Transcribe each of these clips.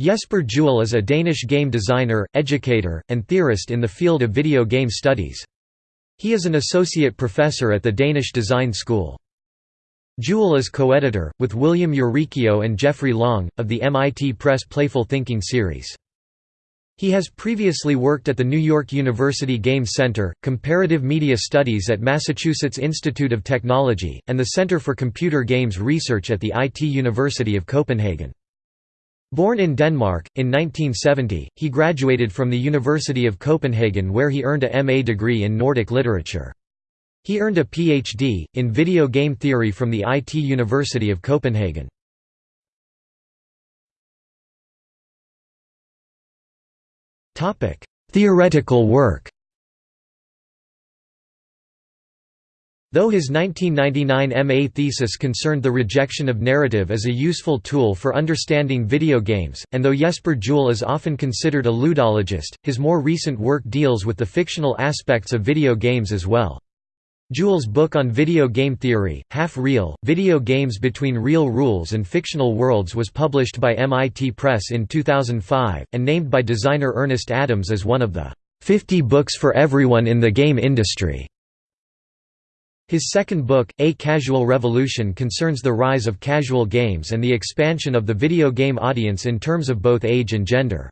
Jesper Juul is a Danish game designer, educator, and theorist in the field of video game studies. He is an associate professor at the Danish Design School. Juul is co-editor, with William Uricchio and Geoffrey Long, of the MIT Press Playful Thinking series. He has previously worked at the New York University Game Center, Comparative Media Studies at Massachusetts Institute of Technology, and the Center for Computer Games Research at the IT University of Copenhagen. Born in Denmark, in 1970, he graduated from the University of Copenhagen where he earned a MA degree in Nordic literature. He earned a Ph.D. in video game theory from the IT University of Copenhagen. Theoretical work Though his 1999 MA thesis concerned the rejection of narrative as a useful tool for understanding video games, and though Jesper Juul is often considered a ludologist, his more recent work deals with the fictional aspects of video games as well. Juul's book on video game theory, Half Real, Video Games Between Real Rules and Fictional Worlds was published by MIT Press in 2005, and named by designer Ernest Adams as one of the 50 books for everyone in the game industry. His second book, A Casual Revolution concerns the rise of casual games and the expansion of the video game audience in terms of both age and gender.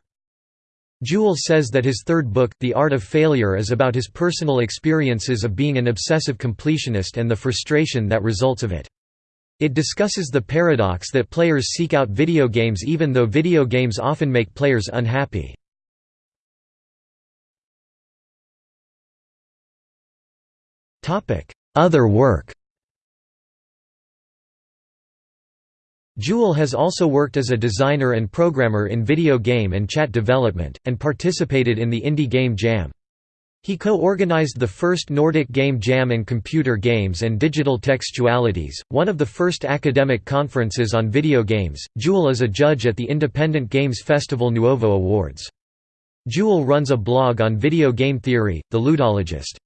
Juul says that his third book, The Art of Failure is about his personal experiences of being an obsessive completionist and the frustration that results of it. It discusses the paradox that players seek out video games even though video games often make players unhappy. Other work Juul has also worked as a designer and programmer in video game and chat development, and participated in the Indie Game Jam. He co-organized the first Nordic Game Jam and Computer Games and Digital Textualities, one of the first academic conferences on video games. Juul is a judge at the Independent Games Festival Nuovo Awards. Juul runs a blog on video game theory, The Ludologist.